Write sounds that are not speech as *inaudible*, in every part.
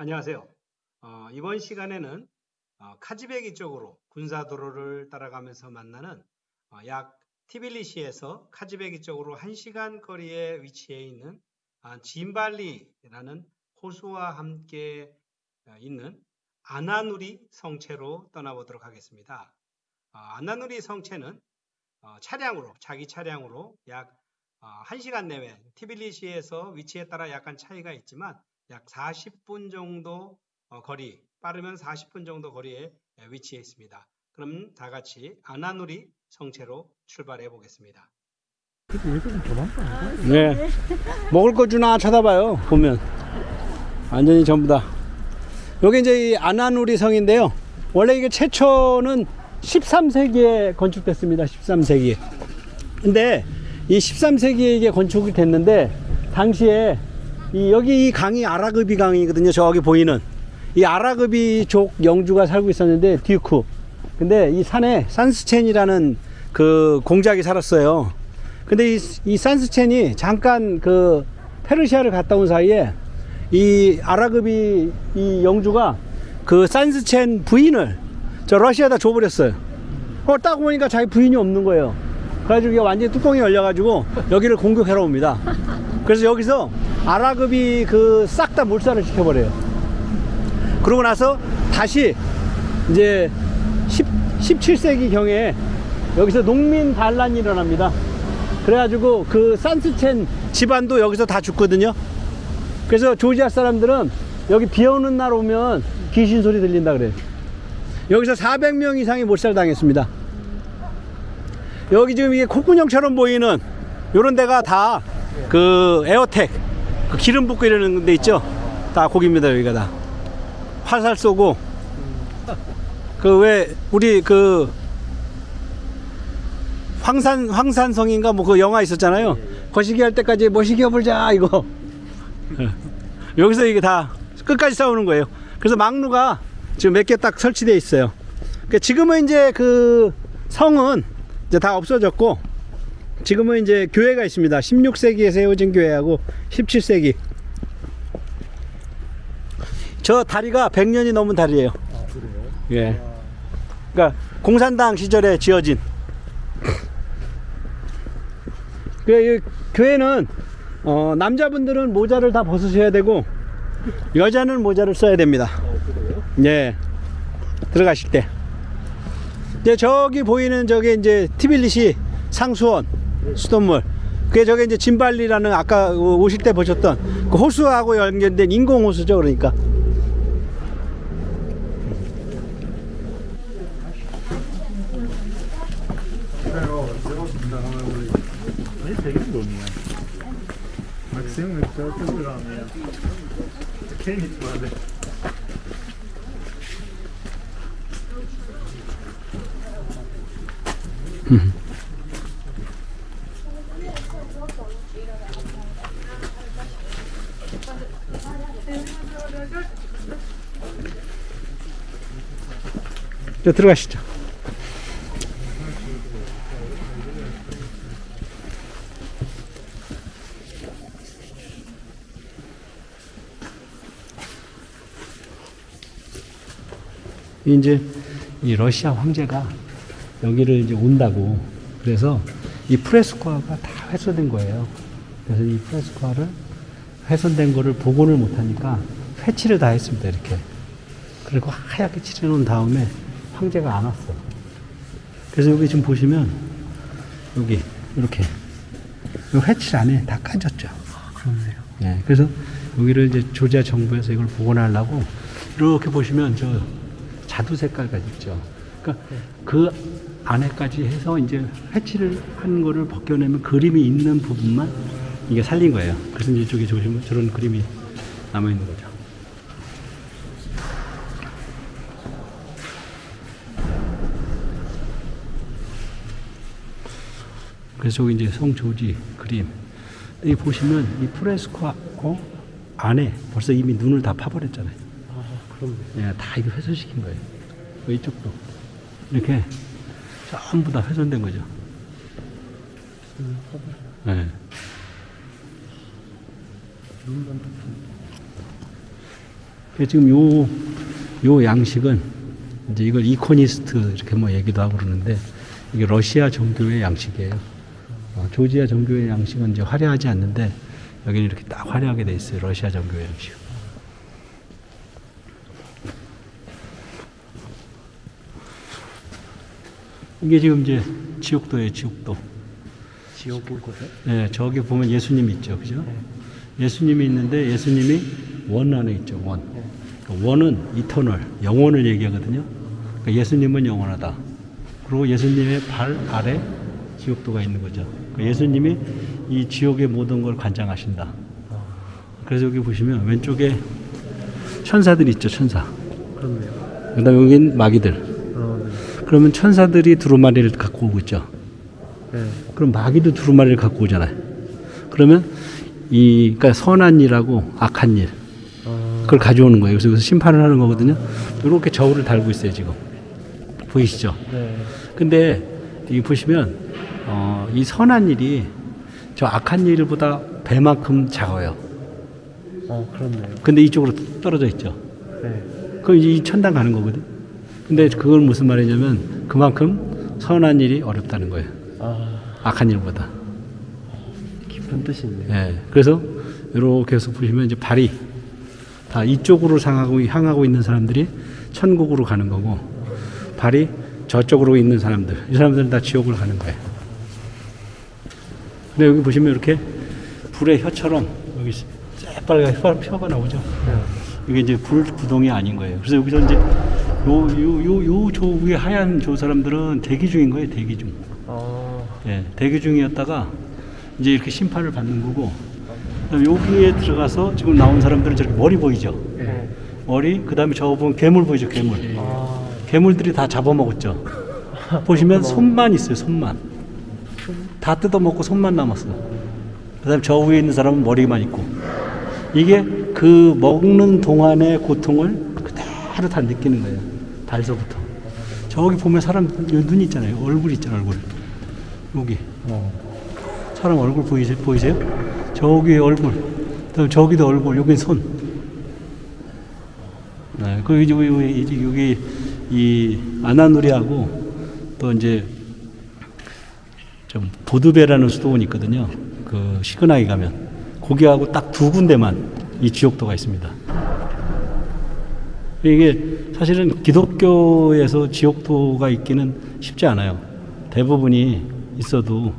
안녕하세요. 어, 이번 시간에는 어, 카지베기 쪽으로 군사도로를 따라가면서 만나는 어, 약 티빌리시에서 카지베기 쪽으로 1시간 거리에 위치해 있는 아, 짐발리라는 호수와 함께 어, 있는 아나누리 성체로 떠나보도록 하겠습니다. 어, 아나누리 성체는 어, 차량으로 자기 차량으로 약 어, 1시간 내외 티빌리시에서 위치에 따라 약간 차이가 있지만 약 40분 정도 어, 거리, 빠르면 40분 정도 거리에 에, 위치해 있습니다. 그럼 다 같이 아나누리 성체로 출발해 보겠습니다. 네. 먹을 거 주나 쳐다봐요. 보면 완전히 전부 다. 여기 이제 이 아나누리 성인데요. 원래 이게 최초는 13세기에 건축됐습니다. 13세기. 근데 이 13세기에 이게 건축이 됐는데 당시에 이 여기 이 강이 아라그비 강이거든요. 저기 보이는 이 아라그비 족 영주가 살고 있었는데 듀크. 근데 이 산에 산스첸이라는 그 공작이 살았어요. 근데 이, 이 산스첸이 잠깐 그 페르시아를 갔다 온 사이에 이 아라그비 이 영주가 그 산스첸 부인을 저 러시아에다 줘버렸어요. 어, 딱 보니까 자기 부인이 없는 거예요. 그래가지고 완전히 뚜껑이 열려가지고 여기를 공격하러 옵니다. 그래서 여기서 아라급이 그 싹 다 몰살을 시켜버려요. 그러고 나서 다시 이제 10, 17세기 경에 여기서 농민 반란이 일어납니다. 그래가지고 그 산스첸 집안도 여기서 다 죽거든요. 그래서 조지아 사람들은 여기 비 오는 날 오면 귀신 소리 들린다 그래요. 여기서 400명 이상이 몰살 당했습니다. 여기 지금 이게 콧구녕처럼 보이는 요런 데가 다 그 에어텍 그 기름 붓고 이러는 데 있죠. 다 거기입니다 여기가 다. 화살 쏘고 그 왜 우리 그 황산 황산성인가 뭐 그 영화 있었잖아요. 거시기 할 때까지 뭐시기 해보자 이거. *laughs* 여기서 이게 다 끝까지 싸우는 거예요. 그래서 막루가 지금 몇 개 딱 설치되어 있어요. 그러니까 지금은 이제 그 성은 이제 다 없어졌고 지금은 이제 교회가 있습니다. 16세기에 세워진 교회하고 17세기. 저 다리가 100년이 넘은 다리예요. 예. 그러니까 공산당 시절에 지어진. 그 교회는 어, 남자분들은 모자를 다 벗으셔야 되고 여자는 모자를 써야 됩니다. 예. 들어가실 때. 이제 저기 보이는 저게 이제 티빌리시 상수원 수돗물 그게 저게 이제 진발리라는 아까 그 오실 때 보셨던 그 호수하고 연결된 인공 호수죠 그러니까 Mm-hmm. 들어가시죠. 이제 이 러시아 황제가 여기를 이제 온다고 그래서 이 프레스코아가 다 훼손된 거예요. 그래서 이 프레스코아를 훼손된 거를 복원을 못하니까 회치를 다 했습니다. 이렇게. 그리고 하얗게 칠해놓은 다음에 황제가 안 왔어. 그래서 여기 지금 보시면 여기 이렇게 이 회칠 안에 다 까졌죠. 그렇네요. 예, 그래서 여기를 이제 조지아 정부에서 이걸 복원하려고 이렇게 보시면 저 자두 색깔까지 있죠. 그러니까 그 안에까지 해서 이제 회칠을 한 거를 벗겨내면 그림이 있는 부분만 이게 살린 거예요. 그래서 이제 저기 보시면 저런 그림이 남아 있는 거죠. 그래서 이제 성 조지 그림. 여기 보시면 이 프레스코 안에 벌써 이미 눈을 다 파버렸잖아요. 아, 그럼 예, 다 이거 훼손시킨 거예요. 뭐 이쪽도 이렇게 전부 다 훼손된 거죠. 예. 그래서 지금 요, 요 양식은 이제 이걸 이코니스트 이렇게 뭐 얘기도 하고 그러는데 이게 러시아 정교의 양식이에요. 어, 조지아 정교의 양식은 이제 화려하지 않는데 여기는 이렇게 딱 화려하게 돼 있어요. 러시아 정교의 양식. 이게 지금 이제 지옥도예요, 지옥도. 지옥인 곳에? 네, 저기 보면 예수님 있죠, 그죠? 예수님이 있는데 예수님이 원 안에 있죠, 원. 그 원은 이터널, 영원을 얘기하거든요. 그러니까 예수님은 영원하다. 그리고 예수님의 발 아래 지옥도가 있는 거죠. 예수님이 이 지옥의 모든 걸 관장하신다. 그래서 여기 보시면 왼쪽에 천사들 있죠, 천사. 그렇네요. 그 다음에 여긴 마귀들. 어, 그러면 천사들이 두루마리를 갖고 오고 있죠. 네. 네. 그럼 마귀도 두루마리를 갖고 오잖아요. 그러면 이 그러니까 선한 일하고 악한 일 어, 그걸 가져오는 거예요. 그래서 심판을 하는 거거든요. 이렇게 저울을 달고 있어요 지금 보이시죠? 네. 근데 이 보시면 어, 이 선한 일이 저 악한 일보다 배만큼 작아요. 어, 그렇네요. 근데 이쪽으로 떨어져 있죠. 네. 그럼 이제 이 천당 가는 거거든. 근데 그걸 무슨 말이냐면 그만큼 선한 일이 어렵다는 거예요. 아, 악한 일보다. 깊은 뜻이 있네요. 예. 그래서 이렇게 해서 보시면 이제 발이 다 이쪽으로 상하고 향하고 있는 사람들이 천국으로 가는 거고 발이 저쪽으로 있는 사람들 이 사람들은 다 지옥을 가는 거예요. 근데 여기 보시면 이렇게 불의 혀처럼 여기 새빨간 혀, 혀가 나오죠. 네. 이게 이제 불 구동이 아닌 거예요. 그래서 여기서 이제 요 요 요 요 저 위에 하얀 저 사람들은 대기 중인 거예요. 대기 중. 어, 예, 대기 중이었다가 이제 이렇게 심판을 받는 거고 여기에 들어가서 지금 나온 사람들은 저렇게 머리 보이죠? 네. 머리 그다음에 저 보면 괴물 보이죠? 괴물. 아, 괴물들이 다 잡아먹었죠. 보시면 *laughs* 손만 있어요. 손만. 다 뜯어먹고 손만 남았어. 그 다음에 저 위에 있는 사람은 머리만 있고 이게 그 먹는 동안의 고통을 그대로 다 느끼는 거예요. 발서부터. 저기 보면 사람 눈 있잖아요. 얼굴 있잖아요. 얼굴. 여기. 어, 사람 얼굴 보이세요? 보이세요? 저기 얼굴, 또 저기도 얼굴, 여기 손. 네, 그 여기, 여기 이 아나누리하고 또 이제 좀 보드베라는 수도원이 있거든요. 그 시그나이 가면 거기하고 딱 두 군데만 이 지옥도가 있습니다. 이게 사실은 기독교에서 지옥도가 있기는 쉽지 않아요. 대부분이 있어도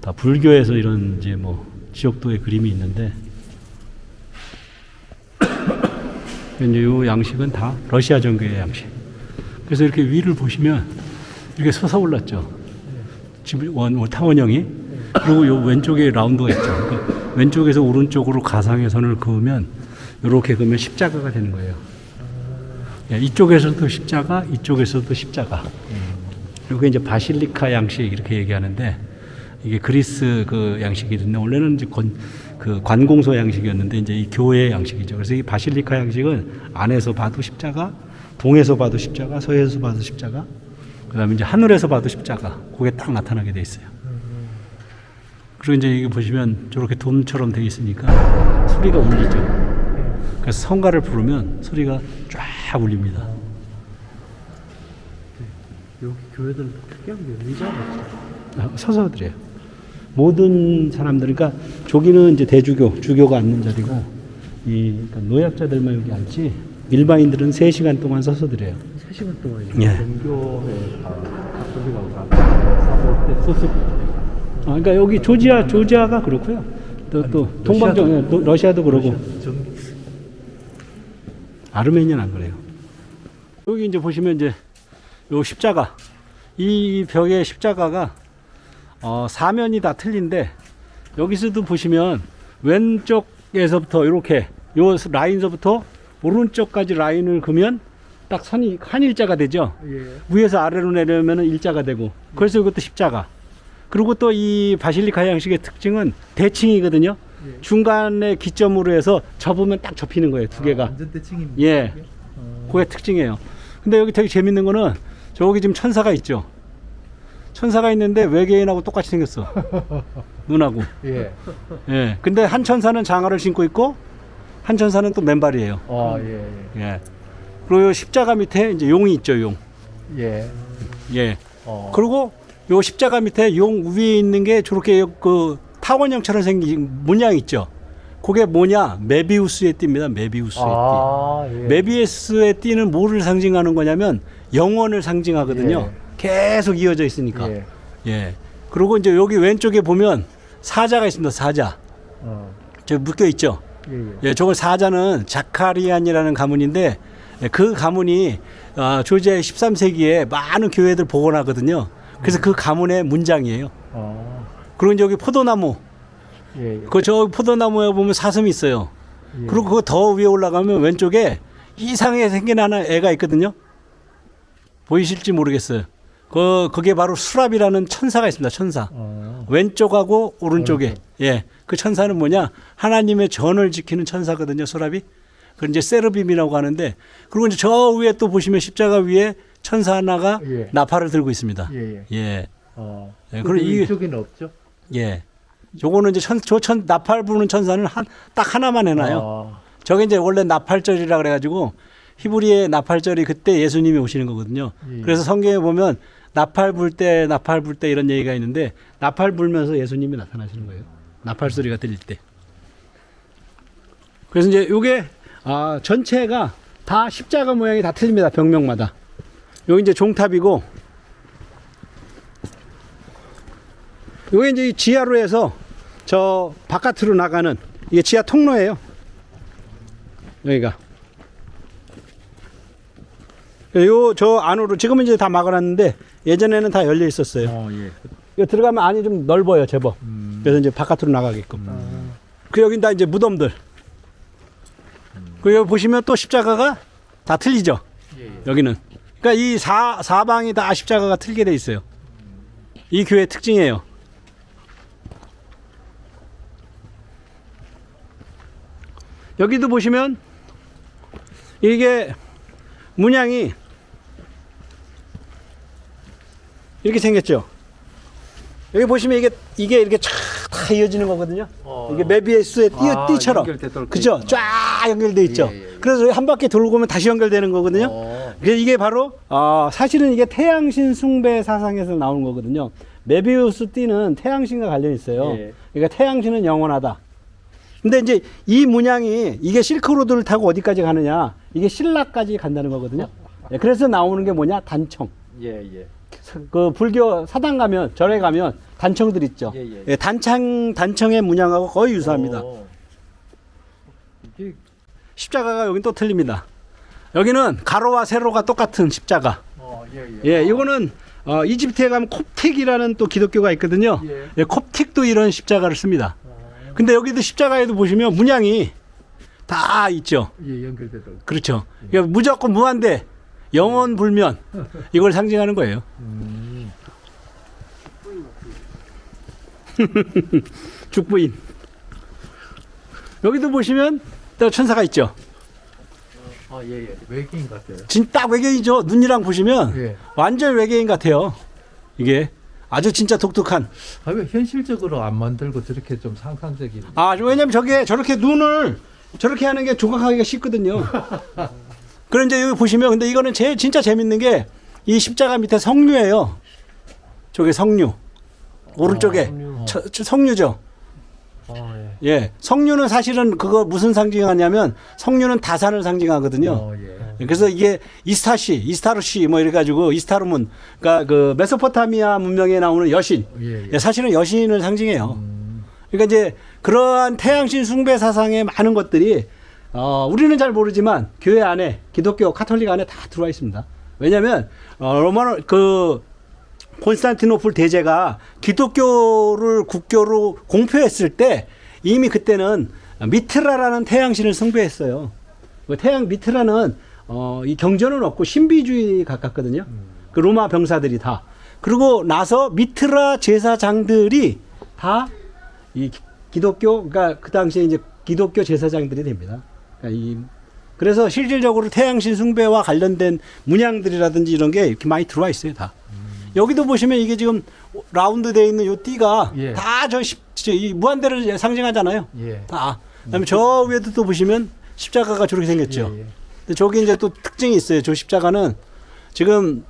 다 불교에서 이런 이제 뭐 지옥도의 그림이 있는데 *coughs* 요 양식은 다 러시아 정교의 양식. 그래서 이렇게 위를 보시면 이렇게 솟아올랐죠. 집 원, 원- 타원형이 그리고 요 왼쪽에 라운드가 있죠. 그러니까 왼쪽에서 오른쪽으로 가상의 선을 그으면 이렇게 그으면 십자가가 되는 거예요. 예, 이쪽에서도 십자가, 이쪽에서도 십자가. 이게 이제 바실리카 양식 이렇게 얘기하는데 이게 그리스 그 양식이던데 원래는 이제 건, 그 관공서 양식이었는데 이제 이 교회 양식이죠. 그래서 이 바실리카 양식은 안에서 봐도 십자가, 동에서 봐도 십자가, 서에서 봐도 십자가, 그다음에 이제 하늘에서 봐도 십자가. 그게 딱 나타나게 돼 있어요. 그리고 이제 이게 보시면 저렇게 돔처럼 돼 있으니까 소리가 울리죠. 그래서 성가를 부르면 소리가 쫙 울립니다. 여기 교회들 특이한 게 의자가. 아, 서서 드려요. 모든 사람들, 그러니까 저기는 이제 대주교, 주교가 앉는 자리고, 이 그러니까 노약자들만 여기 앉지, 일반인들은 3시간 동안 서서 드려요. 3시간 동안 예. 소식 아, 그러니까 여기 조지아, 조지아가 그렇고요. 또, 또, 동방정, 예, 또 러시아도 그러고, 전 아르메니아는 안 그래요. 여기 이제 보시면 이제 요 십자가, 이 벽의 십자가가 어, 사면이 다 틀린데 여기서도 보시면 왼쪽에서부터 이렇게 요 라인서부터 오른쪽까지 라인을 그면 딱 선이 한 일자가 되죠. 예. 위에서 아래로 내려면 일자가 되고 그래서 이것도 십자가. 그리고 또 이 바실리카 양식의 특징은 대칭이거든요. 예. 중간에 기점으로 해서 접으면 딱 접히는 거예요. 두 개가. 완전 대칭입니다. 예. 어, 그게 특징이에요. 근데 여기 되게 재밌는 거는 저기 지금 천사가 있죠. 천사가 있는데 외계인하고 똑같이 생겼어. *laughs* 눈하고. 예. 예. 근데 한 천사는 장화를 신고 있고 한 천사는 또 맨발이에요. 어, 예, 예. 그리고 요 십자가 밑에 이제 용이 있죠, 용. 예. 예. 예. 어. 그리고 요 십자가 밑에 용 위에 있는 게 저렇게 그 타원형처럼 생긴 문양 있죠. 그게 뭐냐? 메비우스의 띠입니다. 메비우스의 아, 예. 띠. 메비우스의 띠는 뭐를 상징하는 거냐면 영원을 상징하거든요. 계속 이어져 있으니까. 예. 예. 그리고 이제 여기 왼쪽에 보면 사자가 있습니다. 사자. 어. 저 묶여 있죠. 예, 예. 예, 저걸 사자는 자카리안이라는 가문인데 예, 그 가문이 아, 조지아의 13세기에 많은 교회들 복원하거든요. 그래서 그 가문의 문장이에요. 어. 그리고 이제 여기 포도나무, 예, 예. 그저 포도나무에 보면 사슴이 있어요. 예. 그리고 그거 더 위에 올라가면 왼쪽에 이상하게 생긴 하나 애가 있거든요. 보이실지 모르겠어요. 그 그게 바로 수랍이라는 천사가 있습니다. 천사. 어. 왼쪽하고 오른쪽에 오른쪽. 예 그 천사는 뭐냐 하나님의 전을 지키는 천사거든요 소랍이 그 이제 세르빔이라고 하는데 그리고 이제 저 위에 또 보시면 십자가 위에 천사 하나가 예. 나팔을 들고 있습니다 예, 예. 예 어. 예, 그리고 이- 이쪽에는 없죠? 예. 요거는 이제 천, 저 천, 나팔 부는 천사는 한, 딱 하나만 해놔요. 어. 저게 이제 원래 나팔절이라 그래가지고 히브리의 나팔절이 그때 예수님이 오시는 거거든요. 예. 그래서 성경에 보면 나팔 불 때, 나팔 불 때 이런 얘기가 있는데 나팔 불면서 예수님이 나타나시는 거예요. 나팔 소리가 들릴 때. 그래서 이제 요게 아, 전체가 다 십자가 모양이 다 틀립니다. 병명마다. 여기 이제 종탑이고 요게 이제 이 지하로 해서 저 바깥으로 나가는 이게 지하 통로예요. 여기가. 요 저 안으로 지금은 이제 다 막아놨는데 예전에는 다 열려 있었어요. 어, 예. 이거 들어가면 안이 좀 넓어요, 제법. 음. 그래서 이제 바깥으로 나가게끔. 아. 그 여긴 다 이제 무덤들. 그 여기 보시면 또 십자가가 다 틀리죠. 예, 예. 여기는. 그러니까 이 사, 사방이 다 십자가가 틀게 돼 있어요. 이 교회 의 특징이에요. 여기도 보시면 이게 문양이 이렇게 생겼죠. 여기 보시면 이게 이게 이렇게 쫙 다 이어지는 거거든요. 어. 이게 메비우스의 띠, 아, 띠처럼 그죠? 돼쫙 연결돼 있죠. 예, 예, 예. 그래서 한 바퀴 돌고 오면 다시 연결되는 거거든요. 어. 그래서 이게 바로 어, 사실은 이게 태양신 숭배 사상에서 나온 거거든요. 메비우스 띠는 태양신과 관련이 있어요. 예. 그러니까 태양신은 영원하다. 근데 이제 이 문양이 이게 실크로드를 타고 어디까지 가느냐? 이게 신라까지 간다는 거거든요. 예, 그래서 나오는 게 뭐냐? 단청. 예, 예. 그 불교 사당 가면 절에 가면 단청들 있죠. 예, 예. 예, 단청 단청의 문양하고 거의 유사합니다. 십자가가 여긴 또 틀립니다. 여기는 가로와 세로가 똑같은 십자가. 어, 예, 예. 예, 이거는 어, 이집트에 가면 콥틱이라는 또 기독교가 있거든요. 예. 예, 콥틱도 이런 십자가를 씁니다. 어. 근데 여기도 십자가에도 보시면 문양이 다 있죠. 예, 연결되도록. 그렇죠. 그러니까 무조건 무한대, 영원 불면 이걸 상징하는 거예요. 음. *laughs* 죽부인. 여기도 보시면 또 천사가 있죠. 아, 예, 예. 외계인 같아요. 진짜 딱 외계인이죠. 눈이랑 보시면 예. 완전 외계인 같아요. 이게 아주 진짜 독특한. 아, 왜 현실적으로 안 만들고 저렇게 좀 상상적인. 아, 왜냐면 저게 저렇게 눈을 저렇게 하는 게 조각하기가 쉽거든요. *laughs* 그런 이제 여기 보시면 근데 이거는 제일 진짜 재밌는 게 이 십자가 밑에 성류예요. 저게 성류. 오른쪽에 아, 성류. 저- 저 성류죠. 아, 예. 예. 성류는 사실은 그거 무슨 상징하냐면 성류는 다산을 상징하거든요. 어, 예. 그래서 이게 이스타시, 이스타르시 뭐 이래 가지고 이스타르문 그러니까 그 메소포타미아 문명에 나오는 여신. 예, 예. 예, 사실은 여신을 상징해요. 음. 그러니까 이제 그러한 태양신 숭배 사상의 많은 것들이 어, 우리는 잘 모르지만 교회 안에 기독교 카톨릭 안에 다 들어와 있습니다. 왜냐하면 어, 로마노 그 콘스탄티노플 대제가 기독교를 국교로 공표했을 때 이미 그때는 미트라라는 태양신을 숭배했어요. 그 태양 미트라는 어, 이 경전은 없고 신비주의 가깝거든요. 그 로마 병사들이 다. 그리고 나서 미트라 제사장들이 다 이 기독교, 그러니까 그 당시에 이제 기독교 제사장들이 됩니다. 그러니까 이 그래서 실질적으로 태양신 숭배와 관련된 문양들이라든지 이런 게 이렇게 많이 들어와 있어요, 다. 여기도 보시면 이게 지금 라운드 되어 있는 요 띠가 예. 다저 이 무한대를 상징하잖아요. 예. 다. 그다음에 저 위에도 또 보시면 십자가가 저렇게 생겼죠. 예, 예. 근데 저기 이제 또 특징이 있어요. 저 십자가는 지금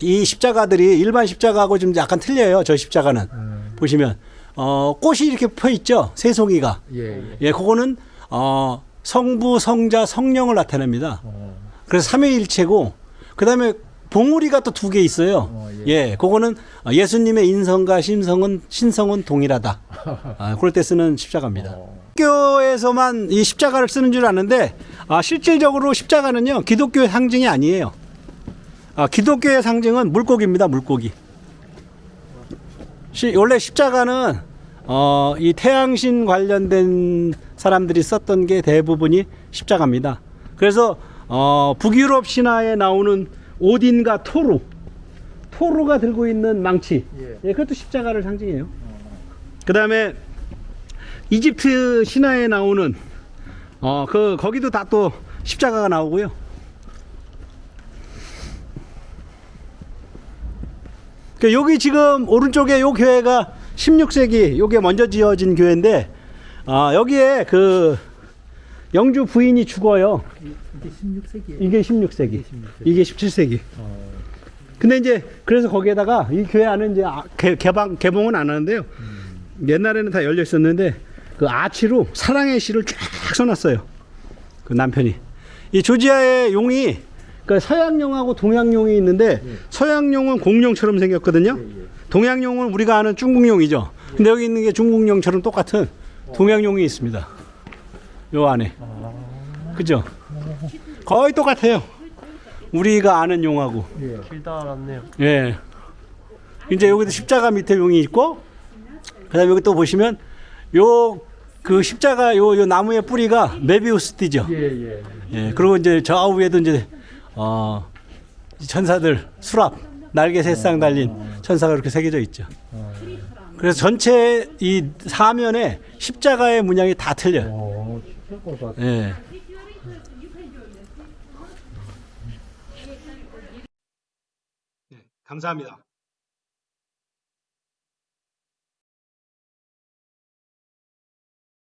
이 십자가들이 일반 십자가하고 좀 약간 틀려요. 저 십자가는 음, 보시면 어 꽃이 이렇게 펴 있죠. 세 송이가. 예, 예. 예, 그거는 어 성부, 성자, 성령을 나타냅니다. 어, 그래서 삼위일체고 그다음에 봉우리가 또 두 개 있어요. 어, 예. 예. 그거는 예수님의 인성과 신성은 신성은 동일하다. 아, 그럴 때 쓰는 십자가입니다. 어, 기독교에서만 이 십자가를 쓰는 줄 아는데 아, 실질적으로 십자가는요 기독교의 상징이 아니에요. 아, 기독교의 상징은 물고기입니다. 물고기. 시- 원래 십자가는 어, 이 태양신 관련된 사람들이 썼던 게 대부분이 십자가입니다. 그래서 어, 북유럽 신화에 나오는 오딘과 토르, 토르가 들고 있는 망치, 예. 예, 그것도 십자가를 상징해요. 그 다음에 이집트 신화에 나오는 어 그 거기도 다 또 십자가가 나오고요. 그 여기 지금 오른쪽에 요 교회가 16세기 요게 먼저 지어진 교회인데 아 여기에 그 영주 부인이 죽어요. 이게 16세기예요. 이게 16세기. 이게 17세기. 어, 근데 이제 그래서 거기에다가 이 교회 안에 이제 아- 개, 개방 개봉은 안 하는데요. 옛날에는 다 열려 있었는데 그 아치로 사랑의 시를 쫙 써놨어요. 그 남편이 이 조지아의 용이 그 서양용하고 동양용이 있는데 서양용은 공룡처럼 생겼거든요. 동양용은 우리가 아는 중국용이죠. 근데 여기 있는 게 중국용처럼 똑같은 동양용이 있습니다. 요 안에. 그죠? 거의 똑같아요. 우리가 아는 용하고. 예. 길다 알았네요. 예. 이제 여기도 십자가 밑에 용이 있고, 그 다음에 여기 또 보시면 요 그 십자가 요, 요 나무의 뿌리가 메비우스 띠죠. 예, 예. 예. 그리고 이제 저 위에도 이제 어 천사들 수랍 날개 세쌍 달린 천사가 이렇게 새겨져 있죠. 그래서 전체 이 사면에 십자가의 문양이 다 틀려요. 어, 예. 네, 감사합니다.